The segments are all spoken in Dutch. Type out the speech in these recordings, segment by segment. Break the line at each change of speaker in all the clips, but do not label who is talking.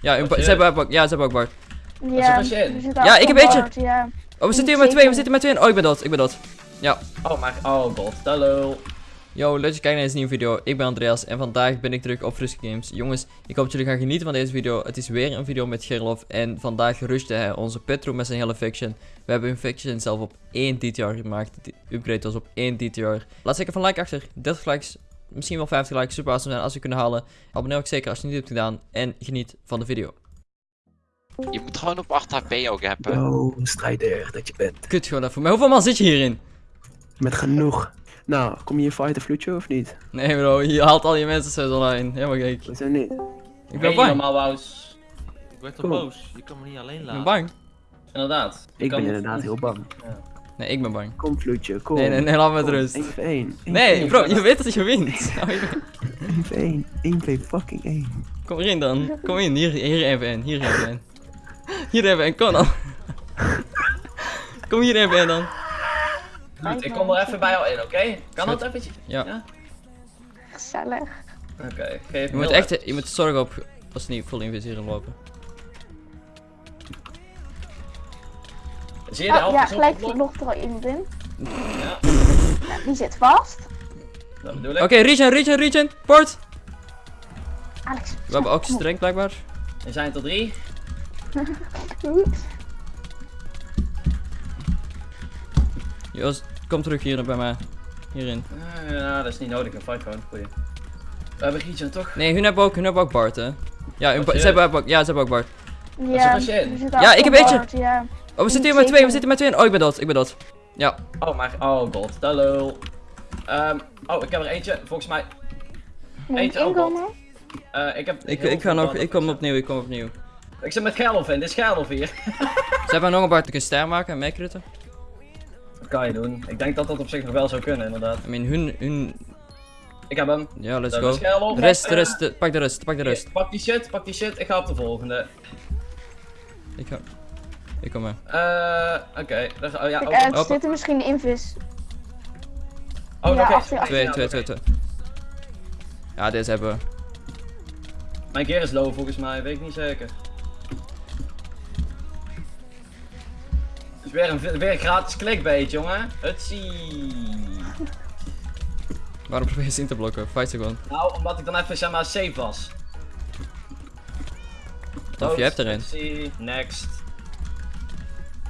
Ja, een ze hebben ook, ja, ze hebben ook Bart.
Ja, er zit
Ja, ik heb eentje.
Ja.
Oh, we zitten hier met twee, we zitten met twee. Oh, ik ben dood, ik ben dood.
Oh, maar... Oh god, hallo.
Yo, leuk dat je kijkt naar deze nieuwe video. Ik ben Andreas en vandaag ben ik terug op Frisky Games. Jongens, ik hoop dat jullie gaan genieten van deze video. Het is weer een video met Gerlof en vandaag rushte hij onze Petro met zijn hele faction. We hebben hun faction zelf op 1 DTR gemaakt. De upgrade was op 1 DTR. Laat zeker van like achter, 30 likes, misschien wel 50 likes. Super awesome zijn als we kunnen halen. Abonneer ook zeker als je het niet hebt gedaan en geniet van de video.
Je moet gewoon op 8 HP ook hebben.
Oh, strijder dat je bent.
Kut gewoon even. Maar hoeveel man zit je hierin?
Met genoeg. Nou, kom je hier fighten, Flucho, of niet?
Nee bro, je haalt al je mensen zo online. Helemaal gek.
We zijn niet.
Ik ben
Hey,
bang.
normaal Wout.
Ik werd toch boos. Je kan me niet alleen
Ik
laten.
ben bang.
Inderdaad.
Ik ben inderdaad heel bang.
Nee, ik ben bang.
Kom, Flucho, kom.
Nee, nee, nee, laat me met rust.
1 voor 1.
Nee, bro, je weet dat je wint. Oh, je-
1 voor 1. 1 voor fucking 1.
Kom erin dan. Kom in, hier, hier even in, hier even in. Hier even in, kom dan. Kom hier even in dan.
Goed, ik kom er even bij jou in, oké? Kan dat eventjes?
Ja.
Ja?
Gezellig.
Oké, geef
Je moet echt, je moet zorgen op, als niet vol inviseren lopen.
Zie je de
Oh,
helft
ja, gelijk nog er al iemand in.
Ja,
die zit vast.
dat bedoel ik.
Oké, regen, regen, regen, port.
Alex.
We hebben ook streng blijkbaar.
Er zijn er drie.
Jos, kom terug hier bij mij. Hierin.
Eh, Ja, dat is niet nodig, een fight gewoon. Goeie. We hebben Gietje toch?
Nee, hun hebben ook, hun hebben ook Bart, hè. Ja, hun, ze
je-
hebben ook, ja, ze hebben ook Bart.
Ja,
je
Ja, ik heb eentje.
Ja.
Oh, we zitten hier met twee, we zitten met twee. Oh, ik ben dood, ik ben dood. Ja.
Oh, maar. Oh god, hallo. Ehm, oh, ik heb er eentje, volgens mij. Eentje
ik
ook al.
inkomen?
eh, ik heb.
Ik, ik ga nog, ik kom opnieuw, ik kom opnieuw.
Ik zit met Gerlof in, dit is Gerlof hier.
Ze hebben nog een ik een ster maken en meekritten.
Dat kan je doen. Ik denk dat dat op zich nog wel zou kunnen, inderdaad.
I mean, hun, hun,
Ik heb hem.
ja, let's
Dat
go. De rest, de
Eh,
rest, de- pak de rest, pak de rest.
Pak die shit, pak die shit. Ik ga op de volgende.
Ik ga, ik kom mee.
Eh, oké. Daar- Oh ja,
Kijk
oh,
uit,
Open.
zit er misschien in vis.
oh,
ja,
oké.
je-
Twee,
Ja,
twee, twee, twee. Ja, deze hebben we.
Mijn keer is low volgens mij, weet ik niet zeker. Het is weer een, weer een gratis clickbait, jongen. Hutsie.
Waarom probeer je ze in te blokken? Fight ze gewoon.
Nou, omdat ik dan even zeg maar safe was.
Of je hebt er een.
Hutsie, next.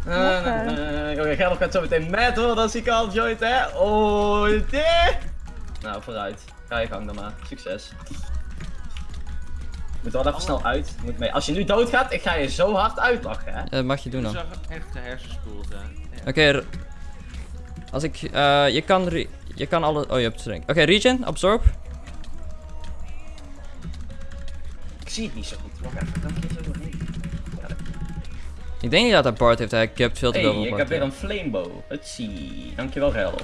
Eh.
Oké, Gerlof gaat zo meteen met hoor, dat zie ik al joint hè. Oh, dit. Nou, vooruit. Ga je gang dan maar. Succes. Moet wel even snel uit. Moet mee. Als je nu doodgaat, ik ga je zo hard uitlachen hè.
Dat mag je doen dan.
zag echt de hersenspoel zijn. Ja.
Oké, als ik, eh, je kan, re- je kan alle, oh je hebt streng. Oké, regen, absorb.
Ik zie het niet zo goed. Wacht even, dan kies ik nog niet.
Ik denk niet dat hij Bart heeft, hij capt veel te veel
ik heb weer een flamebow. Hutsie. Dankjewel Gerlof.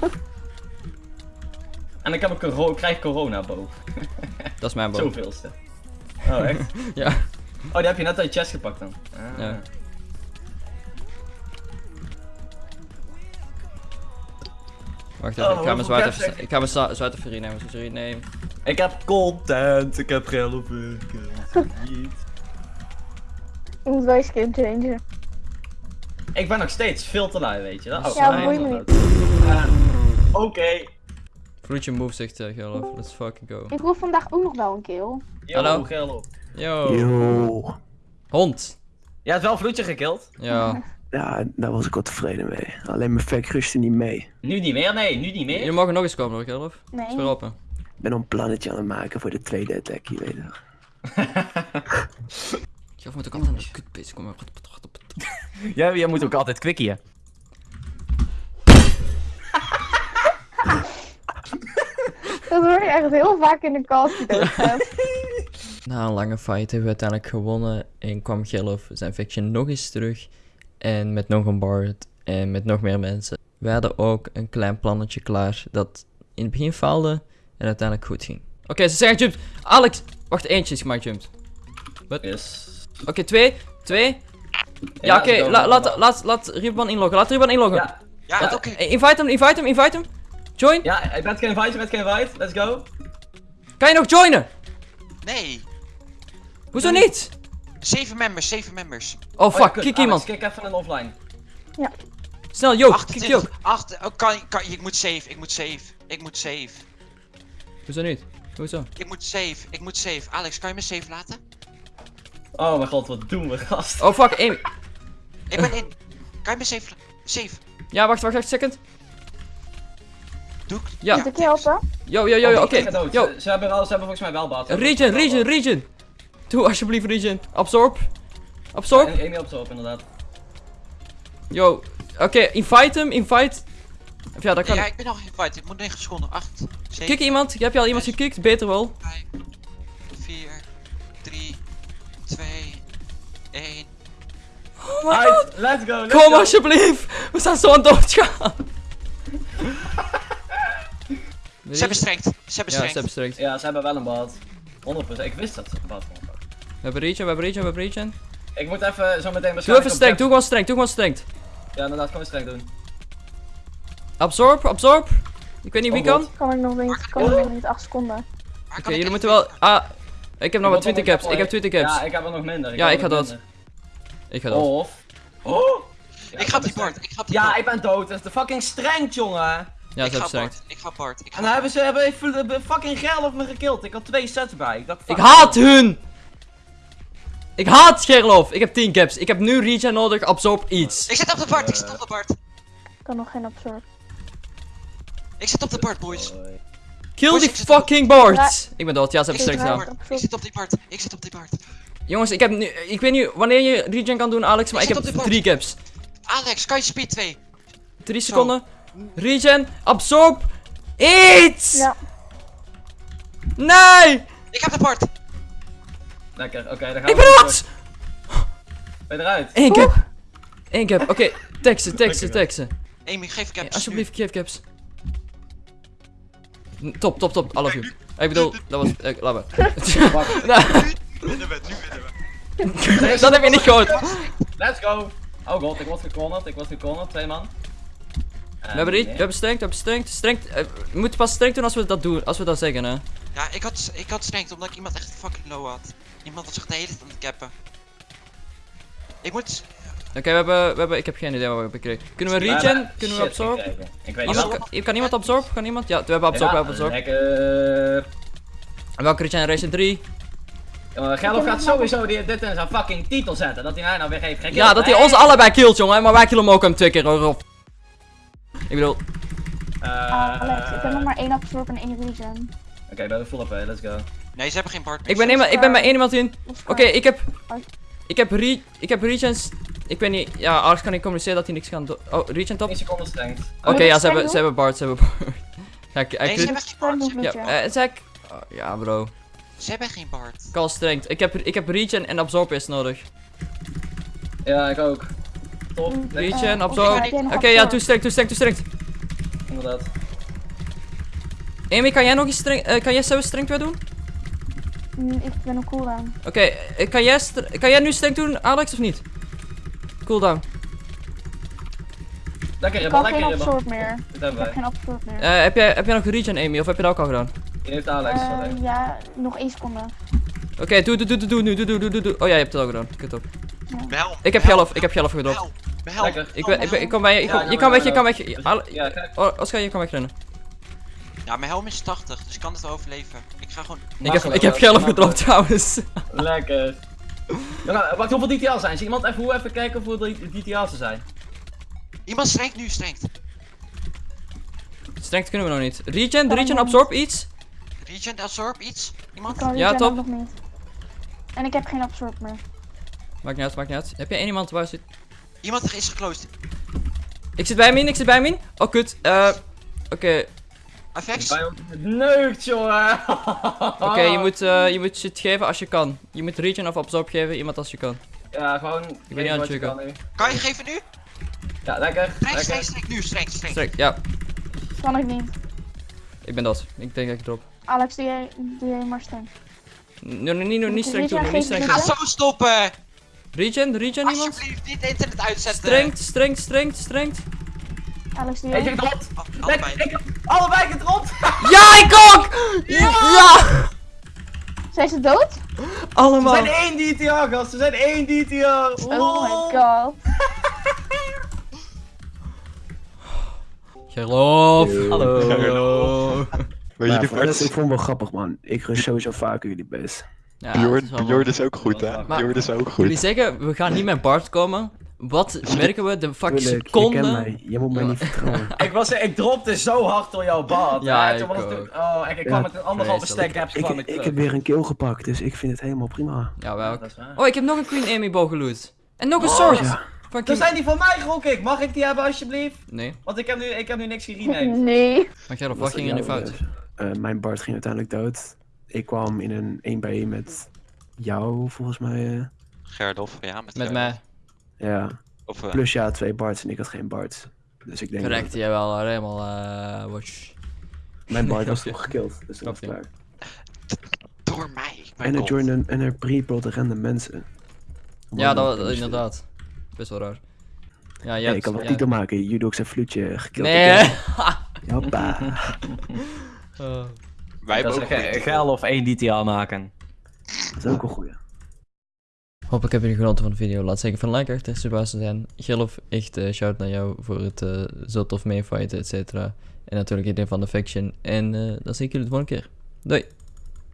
En ik heb een coro krijg corona bow.
Dat is mijn boom.
Zoveelste. Oh echt?
Ja.
Oh, die heb je net uit je chest gepakt dan. Ah.
Ja. Wacht even,
Oh,
ik ga mijn zwaard
je?
ik ga mijn zwaard even nemen. Sorry, nee.
Ik heb content, ik heb Gerlof.
Ik moet wel eens skin changen.
Ik ben nog steeds veel te lui, weet je wel. Oh,
Ja, me
dat-
niet.
Ah, Oké.
Je move zegt uh, Gerlof, let's fucking go.
Ik wil vandaag ook nog wel een kill.
Yo,
Hallo?
Gerlof.
Yo.
Yo.
Hond.
Jij hebt wel vloedje gekild.
Ja.
Ja, daar was ik wel tevreden mee. Alleen mijn fact rustte niet mee.
Nu niet meer, nee, nu niet
Jullie
meer.
mogen nog eens komen hoor, Gerlof.
Nee.
Is weer open.
Ik ben een plannetje aan het maken voor de tweede attack, je weet het.
Gerlof moet ook altijd aan de kut bezig komen.
Ja, jij moet ook altijd quickien.
Dat hoor je echt heel vaak in de doodgaat.
Na een lange fight hebben we uiteindelijk gewonnen en kwam Gerlof zijn faction nog eens terug. En met nog een Bard en met nog meer mensen. We hadden ook een klein plannetje klaar dat in het begin faalde en uiteindelijk goed ging. Oké, ze zijn gejumpt. Alex! Wacht, eentje is gemaakt jumped.
Yes.
Oké, twee. Twee. Ja, oké. la- laat, laat, laat Ribbon inloggen. Laat Ribbon inloggen.
Ja,
Ja, oké.
eh, Invite hem, invite hem, invite hem. Join.
ja, geen fight, je bent geen fight. Let's go.
Kan je nog joinen?
Nee.
Hoezo niet?
Zeven members, zeven members.
Oh
Oh, ja,
fuck, kick iemand.
Kijk even een offline.
Snel, yo, kick yo.
28, 8, oh, kan, kan, ik moet save, ik moet save. Ik moet save.
Hoezo niet? Hoezo?
Ik moet save, ik moet save. Alex, kan je me save laten?
Oh mijn god, wat doen we, gast?
Oh fuck, Amy.
Ik ben in. Kan je me save la- Save.
Ja, wacht, wacht, wacht, second.
Doe ik?
Ja.
Moet ik je helpen?
Yo, yo, yo, yo,
Oh,
oké.
dood.
Yo,
Ze, ze hebben wel, ze hebben volgens mij wel baat.
Region,
wel
region. Doe alsjeblieft region. Absorb. Absorb.
Ja, Amy op, inderdaad.
Yo, oké, invite hem, invite. Of ja, dat kan.
Ja, ik ben nog invite. Ik moet 9 seconden. 8, 7,
Kik iemand, heb je al iemand gekikt? Beter wel.
5, 4, 3, 2, 1.
Right, let's go, let's
Kom
go.
alsjeblieft. We zijn zo aan het doodgaan.
Ze hebben strengt. Ze hebben
Ja,
strengt.
ze hebben strikt.
Ja, ze hebben wel een baat. 100%. Ik wist dat ze een baat hadden.
We hebben region, we hebben region, we hebben region.
Ik moet even zo meteen
Doe even strength, doe gewoon strength, doe gewoon strength.
Ja, inderdaad, kom eens streng doen.
Absorb, absorb. Ik weet niet wie
Oh,
kan.
God.
Kan ik nog niet. Kan ik nog niet. 8 seconden.
Oké, jullie moeten wel. Ah, ik heb nog
wil
20
nog
caps. Ik heb 20 caps.
Ja, ik heb er nog minder.
Ja, ik ga
minder.
Ik ga dood.
Of... Oh! Ja,
Ik ga die
streng.
bord. Ik ga die
Ja, ik ben dood. Dat is de fucking strength, jongen.
Ja,
ik
ze hebben
ga bord. Ik ga bord. Ik ga
En dan hebben ze hebben even de fucking geil op me gekild. Ik had twee sets bij. Ik, dacht,
Ik haat hun! Ik haat Gerlof. Ik heb 10 caps. Ik heb nu regen nodig. Absorb iets.
Ik zit op de bord. Ik zit op de bord.
Ik kan nog geen absorb.
Ik zit op de bord, boys.
Kill
Boys,
die
ik
fucking boards. Ik ben dood. Ja, ze
Ik
hebben
op
gedaan.
Ik zit op die bord. Ik zit op die bord.
Jongens, ik heb nu. Ik weet niet wanneer je regen kan doen, Alex, maar ik
Ik
heb
zit op de
3 caps.
Alex, kan je speed 2?
3 seconden. Regen. Absorb. Iets!
Ja.
Nee!
Ik heb de bord.
Lekker, oké, dan gaan
Ik
we.
ben
terug.
dood!
Ben je eruit?
1 cap. 1 cap. Oké, teksten, teksten, teksten.
Amy, geef
Ja,
caps.
alsjeblieft, geef caps. Top, top, top. I love you. Ik bedoel, dat was. eh, laat maar. Nou,
Nu winnen we, nu winnen we.
dat heb je niet gehoord.
Let's go! Oh god, ik word gecornerd, ik word gecornerd, twee man.
We hebben, re- we hebben strength, we hebben strength. strength eh, we moeten pas strength doen als we dat doen, als we dat zeggen, hè.
Ja, ik had, ik had strength omdat ik iemand echt fucking low had. Iemand was echt de hele tijd aan het cappen. Ik moet...
Oké, we, hebben, we hebben, ik heb geen idee wat we hebben gekregen. Kunnen we regen? Kunnen we absorb?
Ik weet niet
Iemand, kan, kan iemand absorb? Kan iemand? Ja, we hebben absorb, we hebben absorb.
Lekker.
En welke regeneration 3?
Ja, maar Gelf gaat sowieso die, dit in zijn fucking titel zetten. Dat hij mij nou weer heeft gekild.
Ja, dat hij ons allebei killt, jongen. Maar wij killen hem ook hem twee keer, hoor. Ik bedoel,
Eh,
Alex, ik heb nog maar één absorb en één regen.
Oké, we hebben full AP, let's go.
Nee, ze hebben geen meer.
ik ben, ik ben bij één iemand in. Oké, ik heb. Ik heb re, ik heb regens. Ik weet niet. Ja, Alex kan niet communiceren dat hij niks kan doen. Oh, regen top.
10 seconden strength.
Oké, ja, ze hebben, ze hebben Bart, ze hebben Bart. Ja, ik,
Nee,
ik,
ze hebben geen
ja, eh, zeg ik. Oh, ja, bro.
Ze hebben geen bord.
Call strength. Ik heb, ik heb regen en absorb is nodig.
Ja, ik ook. Top,
Regen,
Eh,
absorb. Oké, ja, toe strength, toe strength, toe strength.
inderdaad.
Amy, kan jij nog eens strength, eh, kan jij zelf strength weer doen?
Mm, Ik ben op cooldown.
Oké, eh, kan, jij kan jij nu strength doen, Alex, of niet? Cooldown.
Lekker
Ik
ribbel,
kan geen
lekker ribbel.
absorb meer.
Dit
Ik
hebben
heb geen absorb meer.
Eh, heb, jij, heb jij nog regen, Amy, of heb je dat ook al gedaan?
Hier heeft Alex. Sorry.
ja, nog één seconde.
Oké, doe, doe, doe, doe, doe, nu, doe, doe, doe, doe, doe. Oh ja, je hebt het al gedaan. Kut op.
Behel.
Ik heb gelf, ik heb gelf.
Behel.
Lekker.
Ik, ben, ik, ben, ik kan bij je, ik
Ja,
kom- je
ja,
kan
ja,
weg, je kan weg.
Ja.
Oh, Oscar, je kan wegrennen.
Ja, mijn helm is 80, dus ik kan het wel overleven. Ik ga gewoon...
Ik heb, ik heb
Makkelijk.
gedropt trouwens.
Lekker. Jongen, wacht, hoeveel DTL's zijn? Zie iemand even, hoe even kijken hoeveel DTL's er zijn?
Iemand strengt nu, strengt.
Strength kunnen we nog niet. Regen,
Kan
regen, absorb iets.
Regen, absorb, iets?
Ik
Iemand?
kan
Ja, top.
nog niet. En ik heb geen absorb meer.
Maakt niet uit, maakt niet uit. Heb jij één iemand waar zit?
Iemand is geclosed.
Ik zit bij Min, ik zit bij Min. Oh, kut. Eh, Oké?
Ons neukt, jongen!
oké, je moet, eh, je moet shit geven als je kan. Je moet regen of absorb geven, iemand als je kan.
Ja, gewoon.
ben niet aan het checken.
kan.
Kan je geven nu?
Ja, lekker.
Streng, streng, streng, nu, streng, streng.
Streng, ja.
Kan ik niet.
Ik ben dat. Ik denk dat ik drop.
Alex, doe jij, doe jij maar streng.
Nee, nee, niet, niet streng doen, niet streng
Ga
doen.
Zo stoppen!
Regen, regen iemand?
Alsjeblieft, niet internet uitzetten.
Streng, streng, streng, streng.
Alex, jij?
gedropt!
Oh,
Lekker,
allebei.
ik, allebei gedropt!
Ja, ik ook! Ja!
Zeg Zijn ze dood?
We
Allemaal.
zijn één DTR, gast. We zijn één DTR.
Oh my god.
Gerlof.
Hallo.
Weet je
Ja,
die
ik vond het wel grappig, man. Ik rust sowieso vaker jullie best.
Ja, is
Bjorn,
wel
is ook goed, hè?
Maar-
Bjorn is ook
Jullie
goed.
zeggen, we gaan niet met Bart komen. Wat merken we de fucking
Tuurlijk, je kent
seconde?
mij. Je moet mij niet vertrouwen.
Ik, was, ik dropte zo hard door jouw bad.
Ja, ik
oh, en ik kwam
Ja,
met een anderhalve stack gaps
ik,
ik
heb weer een kill gepakt, dus ik vind het helemaal prima.
Ja.
Dat waar.
Oh, ik heb nog een Queen Amy bow geloot. En nog een
Oh,
sword.
Dan
King...
zijn die van mij, gok ik. Mag ik die hebben alsjeblieft?
Nee,
Want ik heb nu, ik heb nu niks gerenamed.
Nee.
maar Gerlof, wat
dat
ging er nu fout?
eh, eh, mijn Bart ging uiteindelijk dood. Ik kwam in een 1 bij 1 met jou, volgens mij. eh.
Gerlof, ja, met,
Met mij.
Ja.
Of, eh,
Plus ja, twee Barts en ik had geen Bart. Dus ik denk
Correct,
dat
jij wel eh, helemaal eh watch.
mijn Bart was toch gekilld. Dus dat was
je.
klaar.
door mij.
En er joinen en er pre-plot random mensen.
Ja, dat was inderdaad. Best wel raar. Ja, jij
ik kan wel
ja.
titel maken. Judox en Vloedje gekilld.
Nee.
Hoppa.
Oh.
Wij hebben ook
geil of één DTR maken.
Dat is ook een goeie.
Hopelijk hebben jullie genoten van de video. Laat zeker van like achter, te zijn. Gerlof, echt eh, shout naar jou voor het eh, zo tof meefighten, et cetera. En natuurlijk iedereen van de faction. En eh, dan zie ik jullie de volgende keer. Doei!